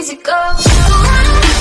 easy go